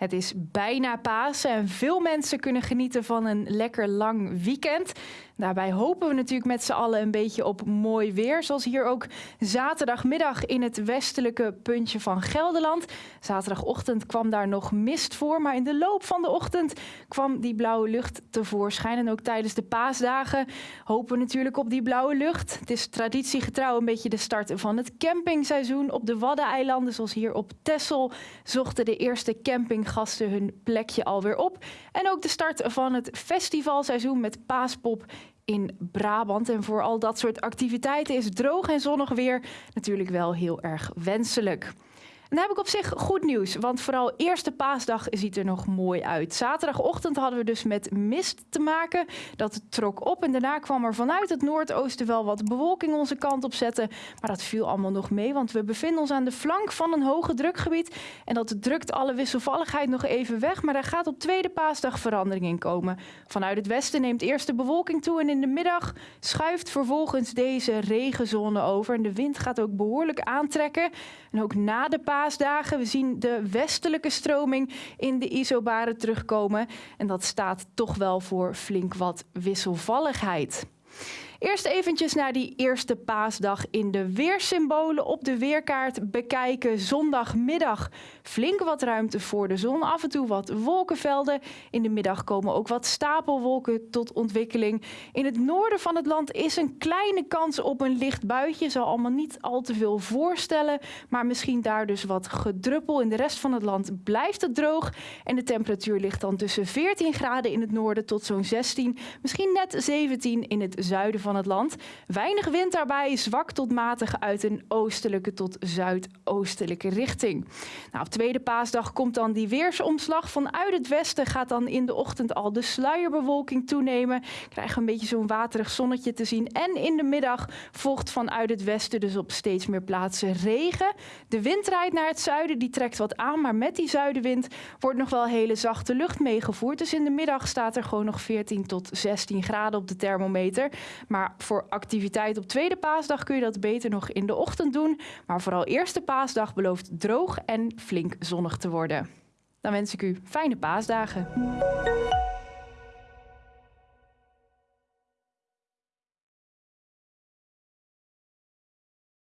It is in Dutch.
Het is bijna Pasen en veel mensen kunnen genieten van een lekker lang weekend. Daarbij hopen we natuurlijk met z'n allen een beetje op mooi weer. Zoals hier ook zaterdagmiddag in het westelijke puntje van Gelderland. Zaterdagochtend kwam daar nog mist voor. Maar in de loop van de ochtend kwam die blauwe lucht tevoorschijn. En ook tijdens de paasdagen hopen we natuurlijk op die blauwe lucht. Het is traditiegetrouw een beetje de start van het campingseizoen op de Waddeneilanden. Zoals hier op Texel zochten de eerste campinggasten hun plekje alweer op. En ook de start van het festivalseizoen met Paaspop in Brabant. En voor al dat soort activiteiten is droog en zonnig weer natuurlijk wel heel erg wenselijk. Dan heb ik op zich goed nieuws, want vooral eerste paasdag ziet er nog mooi uit. Zaterdagochtend hadden we dus met mist te maken. Dat trok op en daarna kwam er vanuit het noordoosten wel wat bewolking onze kant op zetten. Maar dat viel allemaal nog mee, want we bevinden ons aan de flank van een hoge drukgebied. En dat drukt alle wisselvalligheid nog even weg, maar daar gaat op tweede paasdag verandering in komen. Vanuit het westen neemt eerst de bewolking toe en in de middag schuift vervolgens deze regenzone over. En de wind gaat ook behoorlijk aantrekken. En ook na de paasdag We zien de westelijke stroming in de isobaren terugkomen. En dat staat toch wel voor flink wat wisselvalligheid. Eerst eventjes naar die eerste paasdag in de weersymbolen op de weerkaart bekijken. Zondagmiddag flink wat ruimte voor de zon, af en toe wat wolkenvelden. In de middag komen ook wat stapelwolken tot ontwikkeling. In het noorden van het land is een kleine kans op een licht buitje. Zal allemaal niet al te veel voorstellen, maar misschien daar dus wat gedruppel. In de rest van het land blijft het droog en de temperatuur ligt dan tussen 14 graden in het noorden tot zo'n 16, misschien net 17 in het zuiden van van het land. Weinig wind daarbij, zwak tot matig uit een oostelijke tot zuidoostelijke richting. Nou, op tweede paasdag komt dan die weersomslag. Vanuit het westen gaat dan in de ochtend al de sluierbewolking toenemen. Krijgen we een beetje zo'n waterig zonnetje te zien. En in de middag volgt vanuit het westen dus op steeds meer plaatsen regen. De wind rijdt naar het zuiden, die trekt wat aan. Maar met die zuidenwind wordt nog wel hele zachte lucht meegevoerd. Dus in de middag staat er gewoon nog 14 tot 16 graden op de thermometer. Maar maar voor activiteit op tweede paasdag kun je dat beter nog in de ochtend doen. Maar vooral eerste paasdag belooft droog en flink zonnig te worden. Dan wens ik u fijne paasdagen.